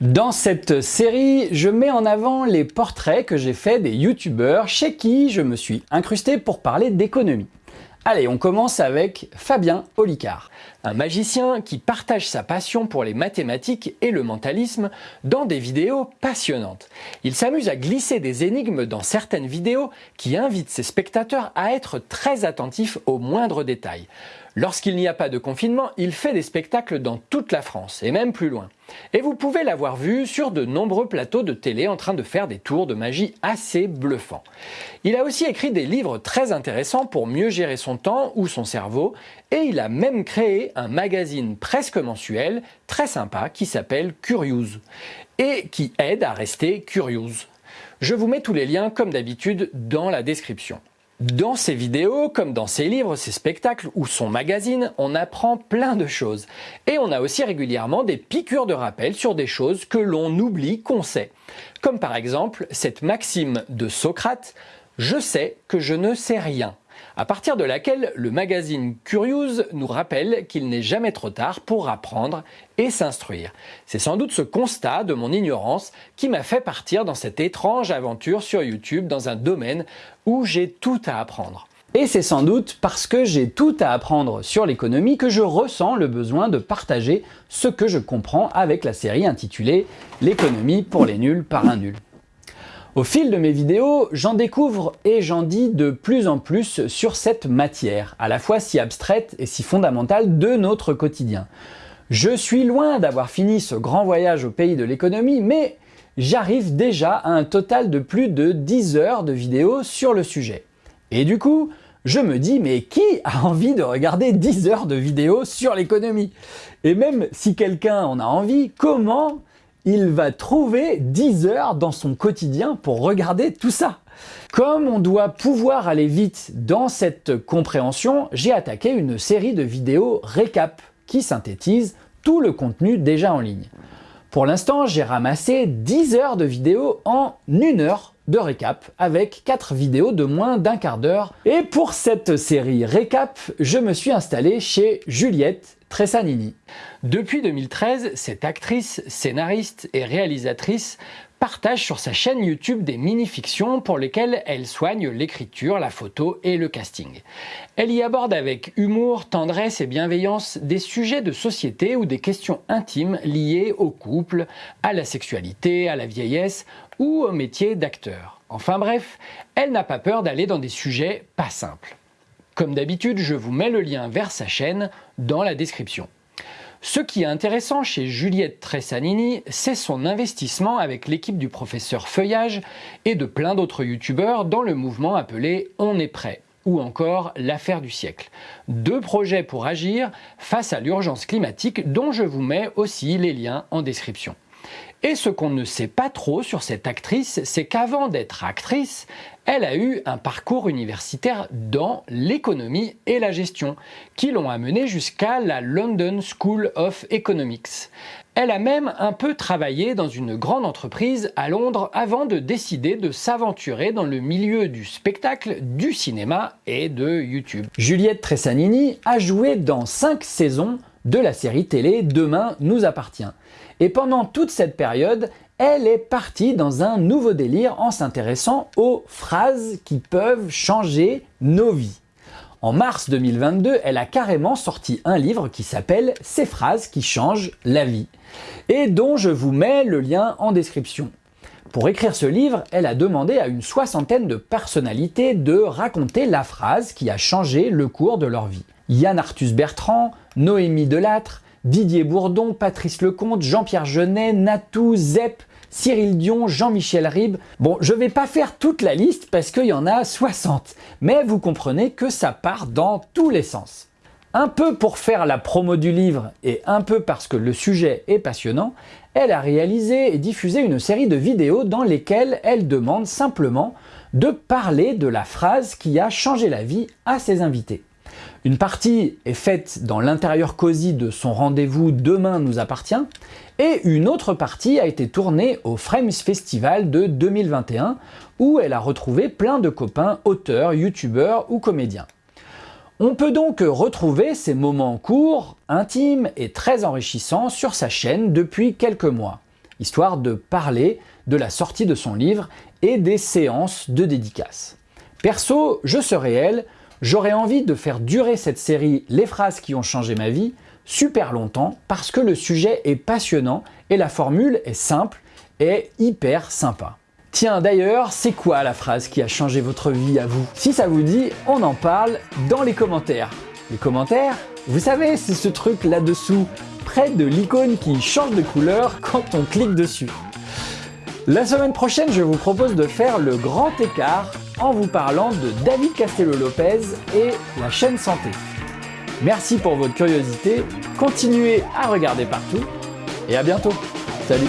Dans cette série, je mets en avant les portraits que j'ai faits des youtubeurs chez qui je me suis incrusté pour parler d'économie. Allez, on commence avec Fabien Olicard, un magicien qui partage sa passion pour les mathématiques et le mentalisme dans des vidéos passionnantes. Il s'amuse à glisser des énigmes dans certaines vidéos qui invitent ses spectateurs à être très attentifs aux moindres détails. Lorsqu'il n'y a pas de confinement, il fait des spectacles dans toute la France, et même plus loin. Et vous pouvez l'avoir vu sur de nombreux plateaux de télé en train de faire des tours de magie assez bluffants. Il a aussi écrit des livres très intéressants pour mieux gérer son temps ou son cerveau, et il a même créé un magazine presque mensuel, très sympa, qui s'appelle Curious, et qui aide à rester curious. Je vous mets tous les liens, comme d'habitude, dans la description. Dans ses vidéos, comme dans ses livres, ses spectacles ou son magazine, on apprend plein de choses. Et on a aussi régulièrement des piqûres de rappel sur des choses que l'on oublie qu'on sait. Comme par exemple cette maxime de Socrate « Je sais que je ne sais rien » à partir de laquelle le magazine Curious nous rappelle qu'il n'est jamais trop tard pour apprendre et s'instruire. C'est sans doute ce constat de mon ignorance qui m'a fait partir dans cette étrange aventure sur YouTube dans un domaine où j'ai tout à apprendre. Et c'est sans doute parce que j'ai tout à apprendre sur l'économie que je ressens le besoin de partager ce que je comprends avec la série intitulée « L'économie pour les nuls par un nul ». Au fil de mes vidéos, j'en découvre et j'en dis de plus en plus sur cette matière, à la fois si abstraite et si fondamentale de notre quotidien. Je suis loin d'avoir fini ce grand voyage au pays de l'économie, mais j'arrive déjà à un total de plus de 10 heures de vidéos sur le sujet. Et du coup, je me dis mais qui a envie de regarder 10 heures de vidéos sur l'économie? Et même si quelqu'un en a envie, comment il va trouver 10 heures dans son quotidien pour regarder tout ça. Comme on doit pouvoir aller vite dans cette compréhension, j'ai attaqué une série de vidéos récap qui synthétisent tout le contenu déjà en ligne. Pour l'instant, j'ai ramassé 10 heures de vidéos en une heure de récap avec 4 vidéos de moins d'un quart d'heure. Et pour cette série récap, je me suis installé chez Juliette Tressanini. Depuis 2013, cette actrice, scénariste et réalisatrice partage sur sa chaîne YouTube des mini-fictions pour lesquelles elle soigne l'écriture, la photo et le casting. Elle y aborde avec humour, tendresse et bienveillance des sujets de société ou des questions intimes liées au couple, à la sexualité, à la vieillesse ou au métier d'acteur. Enfin bref, elle n'a pas peur d'aller dans des sujets pas simples. Comme d'habitude, je vous mets le lien vers sa chaîne dans la description. Ce qui est intéressant chez Juliette Tressanini, c'est son investissement avec l'équipe du professeur Feuillage et de plein d'autres youtubeurs dans le mouvement appelé On est prêt ou encore l'affaire du siècle. Deux projets pour agir face à l'urgence climatique dont je vous mets aussi les liens en description. Et ce qu'on ne sait pas trop sur cette actrice, c'est qu'avant d'être actrice, elle a eu un parcours universitaire dans l'économie et la gestion, qui l'ont amenée jusqu'à la London School of Economics. Elle a même un peu travaillé dans une grande entreprise à Londres avant de décider de s'aventurer dans le milieu du spectacle, du cinéma et de YouTube. Juliette Tressanini a joué dans 5 saisons de la série télé Demain nous appartient. Et pendant toute cette période, elle est partie dans un nouveau délire en s'intéressant aux phrases qui peuvent changer nos vies. En mars 2022, elle a carrément sorti un livre qui s'appelle « Ces phrases qui changent la vie » et dont je vous mets le lien en description. Pour écrire ce livre, elle a demandé à une soixantaine de personnalités de raconter la phrase qui a changé le cours de leur vie. Yann Arthus Bertrand, Noémie Delattre, Didier Bourdon, Patrice Lecomte, Jean-Pierre Jeunet, Natou, Zep, Cyril Dion, Jean-Michel Ribes. Bon, je vais pas faire toute la liste parce qu'il y en a 60, mais vous comprenez que ça part dans tous les sens. Un peu pour faire la promo du livre et un peu parce que le sujet est passionnant, elle a réalisé et diffusé une série de vidéos dans lesquelles elle demande simplement de parler de la phrase qui a changé la vie à ses invités. Une partie est faite dans l'intérieur cosy de son rendez-vous Demain nous appartient et une autre partie a été tournée au Frames Festival de 2021 où elle a retrouvé plein de copains, auteurs, youtubeurs ou comédiens. On peut donc retrouver ces moments courts, intimes et très enrichissants sur sa chaîne depuis quelques mois, histoire de parler de la sortie de son livre et des séances de dédicaces. Perso, je serais elle, j'aurais envie de faire durer cette série Les phrases qui ont changé ma vie super longtemps parce que le sujet est passionnant et la formule est simple et hyper sympa. Tiens d'ailleurs, c'est quoi la phrase qui a changé votre vie à vous? Si ça vous dit, on en parle dans les commentaires. Les commentaires Vous savez, c'est ce truc là-dessous, près de l'icône qui change de couleur quand on clique dessus. La semaine prochaine, je vous propose de faire le grand écart en vous parlant de David Castello-Lopez et la chaîne santé. Merci pour votre curiosité, continuez à regarder partout et à bientôt. Salut